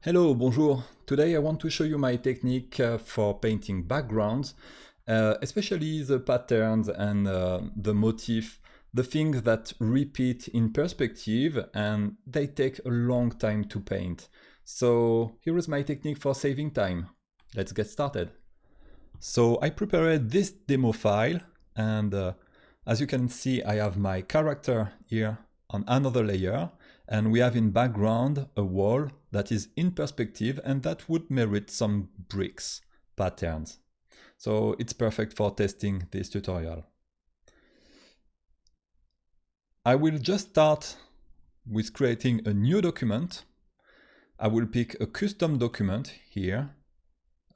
Hello, bonjour. Today I want to show you my technique uh, for painting backgrounds, uh, especially the patterns and uh, the motif, the things that repeat in perspective and they take a long time to paint. So here is my technique for saving time. Let's get started. So I prepared this demo file and uh, as you can see I have my character here on another layer and we have in background a wall that is in perspective and that would merit some bricks patterns. So it's perfect for testing this tutorial. I will just start with creating a new document. I will pick a custom document here,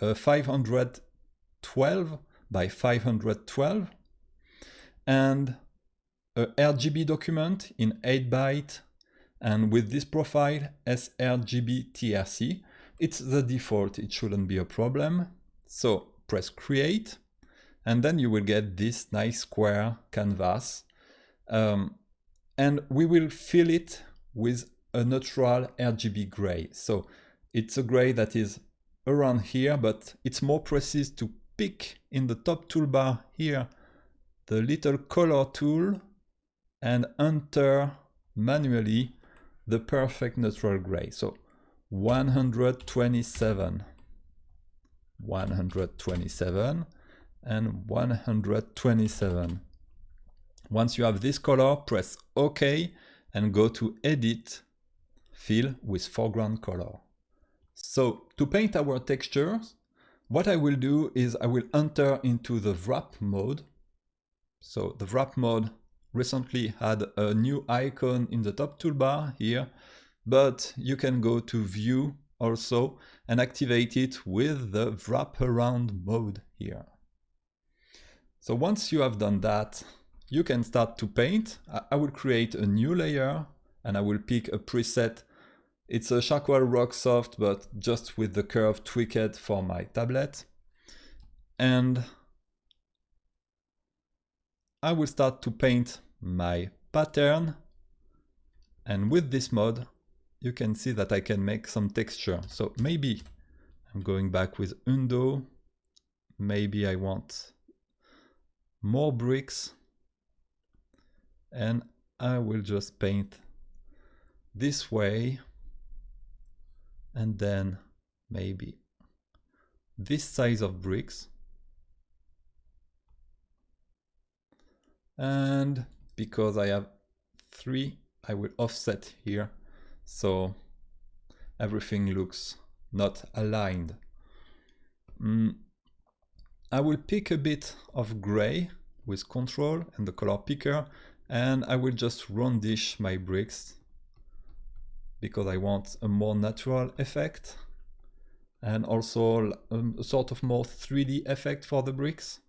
a 512 by 512 and a RGB document in 8 byte and with this profile, sRGB TRC, it's the default, it shouldn't be a problem. So press create, and then you will get this nice square canvas. Um, and we will fill it with a neutral RGB gray. So it's a gray that is around here, but it's more precise to pick in the top toolbar here the little color tool and enter manually the perfect neutral gray. So 127, 127, and 127. Once you have this color, press OK and go to Edit, Fill with foreground color. So to paint our textures, what I will do is I will enter into the wrap mode. So the wrap mode recently had a new icon in the top toolbar here, but you can go to view also and activate it with the wraparound mode here. So once you have done that, you can start to paint. I will create a new layer and I will pick a preset. It's a Charcoal Rock Soft, but just with the curve tweaked for my tablet. And I will start to paint my pattern. And with this mode you can see that I can make some texture. So maybe I'm going back with undo. Maybe I want more bricks. And I will just paint this way. And then maybe this size of bricks. And because I have three I will offset here so everything looks not aligned mm, I will pick a bit of gray with control and the color picker and I will just roundish my bricks because I want a more natural effect and also um, a sort of more 3D effect for the bricks.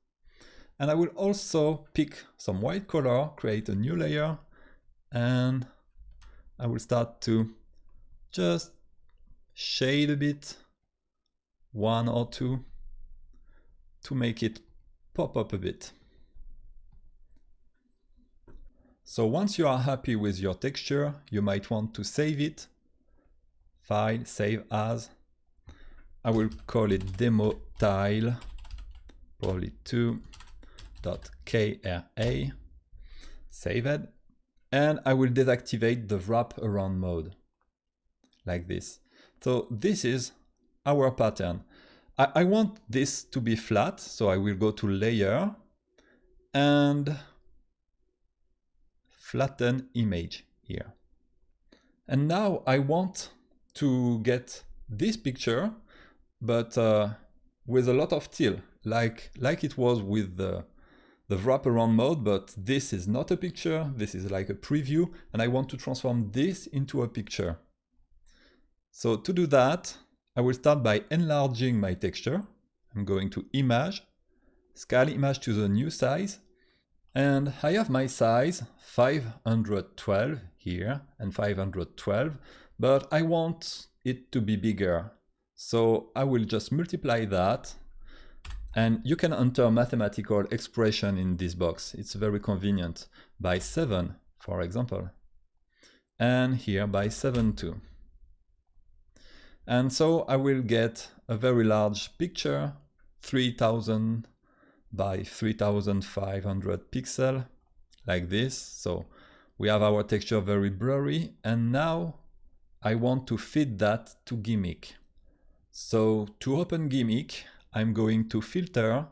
And I will also pick some white color, create a new layer, and I will start to just shade a bit, one or two, to make it pop up a bit. So once you are happy with your texture, you might want to save it. File, save as. I will call it demo tile, probably two .kra, save it, and I will deactivate the wrap around mode, like this. So this is our pattern. I, I want this to be flat, so I will go to layer and flatten image here. And now I want to get this picture, but uh, with a lot of teal, like, like it was with the the wraparound mode, but this is not a picture, this is like a preview, and I want to transform this into a picture. So to do that, I will start by enlarging my texture. I'm going to Image, Scale Image to the new size, and I have my size 512 here and 512, but I want it to be bigger. So I will just multiply that and you can enter mathematical expression in this box. It's very convenient. By 7, for example. And here by 7 too. And so I will get a very large picture, 3000 by 3500 pixel, like this. So we have our texture very blurry. And now I want to fit that to G'MIC. So to open G'MIC, I'm going to filter,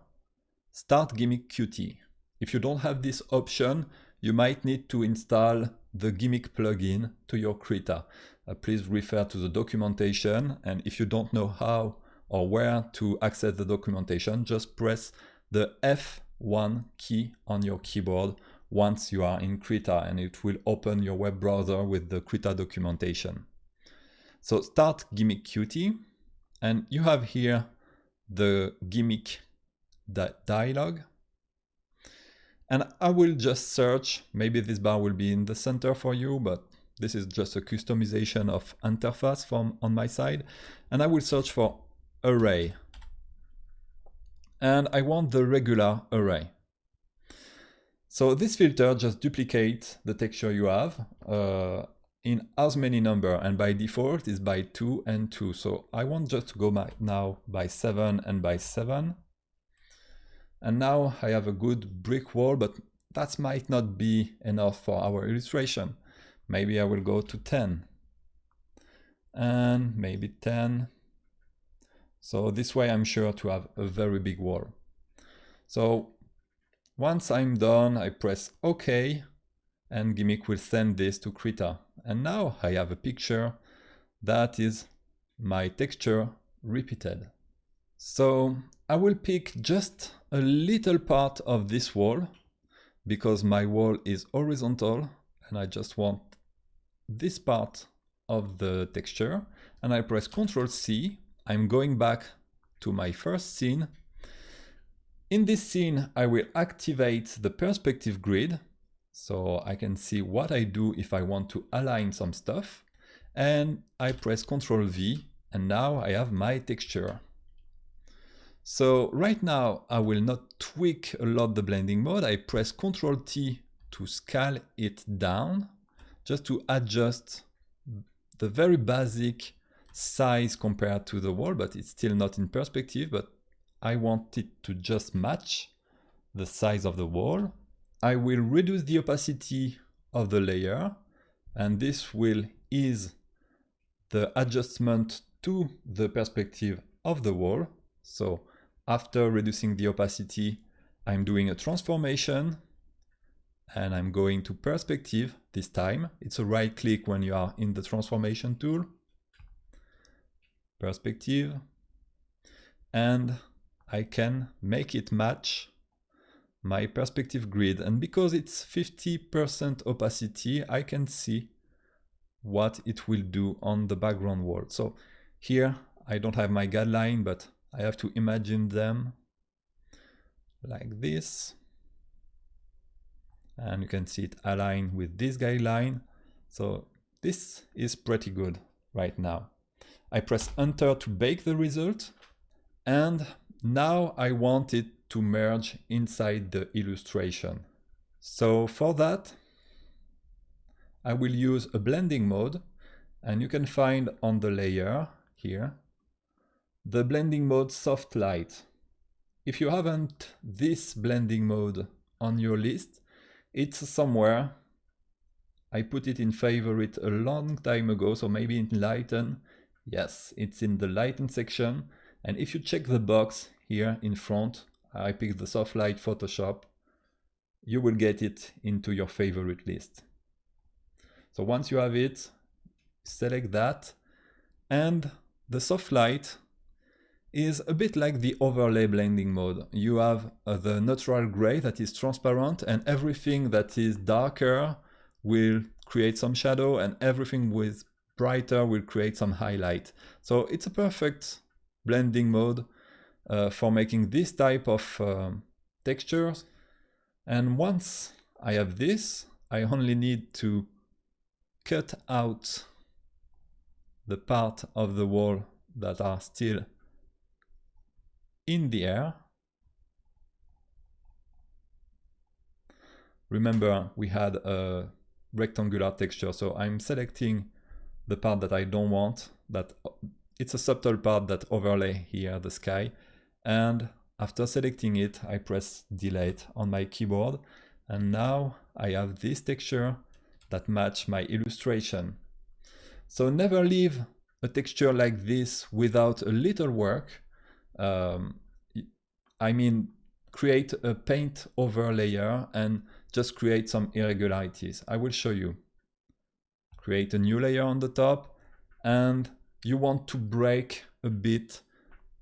start G'MIC Qt. If you don't have this option, you might need to install the G'MIC plugin to your Krita. Uh, please refer to the documentation and if you don't know how or where to access the documentation, just press the F1 key on your keyboard once you are in Krita and it will open your web browser with the Krita documentation. So start G'MIC Qt and you have here the G'MIC that dialog and I will just search, maybe this bar will be in the center for you, but this is just a customization of interface from on my side. And I will search for array. And I want the regular array. So this filter just duplicates the texture you have uh, in as many number and by default is by 2 and 2. So I want just to go by now by 7 and by 7. And now I have a good brick wall, but that might not be enough for our illustration. Maybe I will go to 10 and maybe 10. So this way I'm sure to have a very big wall. So once I'm done, I press OK and G'MIC will send this to Krita. And now I have a picture that is my texture repeated. So I will pick just a little part of this wall because my wall is horizontal and I just want this part of the texture and I press Ctrl C. I'm going back to my first scene. In this scene, I will activate the perspective grid so I can see what I do if I want to align some stuff. And I press Ctrl V and now I have my texture. So right now I will not tweak a lot the blending mode. I press Ctrl T to scale it down just to adjust the very basic size compared to the wall, but it's still not in perspective, but I want it to just match the size of the wall. I will reduce the opacity of the layer and this will ease the adjustment to the perspective of the wall. So after reducing the opacity, I'm doing a transformation and I'm going to perspective this time. It's a right click when you are in the transformation tool. Perspective. And I can make it match my perspective grid. And because it's 50% opacity, I can see what it will do on the background wall. So here I don't have my guideline, but I have to imagine them like this. And you can see it align with this guideline. So this is pretty good right now. I press enter to bake the result. And now I want it to merge inside the illustration. So for that, I will use a blending mode and you can find on the layer here the blending mode soft light. If you haven't this blending mode on your list, it's somewhere. I put it in favorite a long time ago, so maybe in lighten. Yes, it's in the lighten section. And if you check the box here in front, I picked the soft light Photoshop, you will get it into your favorite list. So once you have it, select that and the soft light is a bit like the overlay blending mode. You have uh, the neutral gray that is transparent and everything that is darker will create some shadow and everything with brighter will create some highlight. So it's a perfect blending mode uh, for making this type of uh, textures. And once I have this, I only need to cut out the part of the wall that are still in the air. Remember, we had a rectangular texture, so I'm selecting the part that I don't want, that it's a subtle part that overlay here the sky. And after selecting it, I press delete on my keyboard. And now I have this texture that match my illustration. So never leave a texture like this without a little work. Um, I mean, create a paint over layer and just create some irregularities. I will show you. Create a new layer on the top and you want to break a bit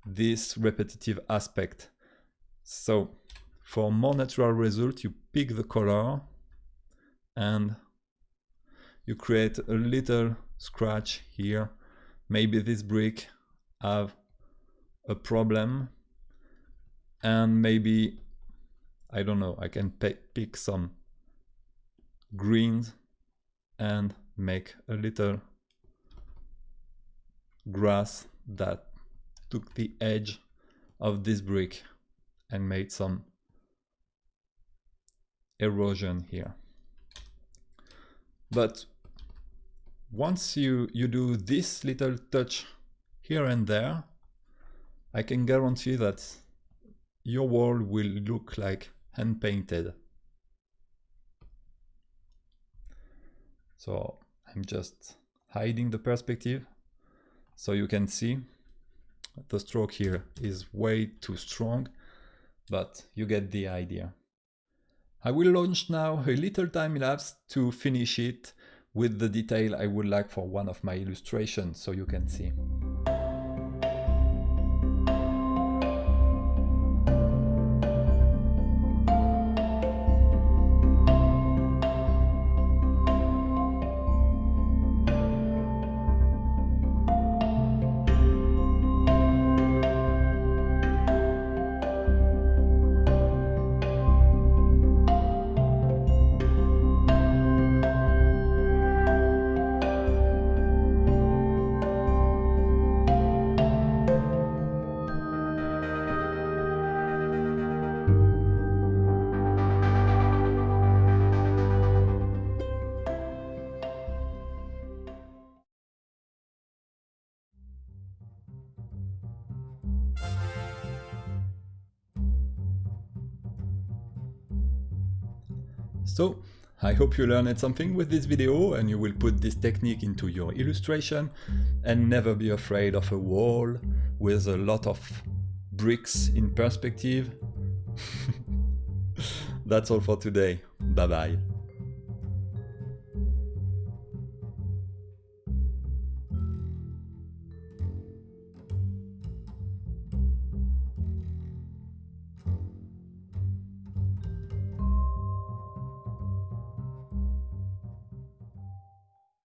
this repetitive aspect. So for more natural result, you pick the color and you create a little scratch here. Maybe this brick have a problem and maybe, I don't know, I can pick some greens and make a little grass that took the edge of this brick and made some erosion here. But once you, you do this little touch here and there, I can guarantee that your wall will look like hand painted. So I'm just hiding the perspective so you can see the stroke here is way too strong, but you get the idea. I will launch now a little time lapse to finish it with the detail I would like for one of my illustrations so you can see. So, I hope you learned something with this video and you will put this technique into your illustration and never be afraid of a wall with a lot of bricks in perspective. That's all for today. Bye bye.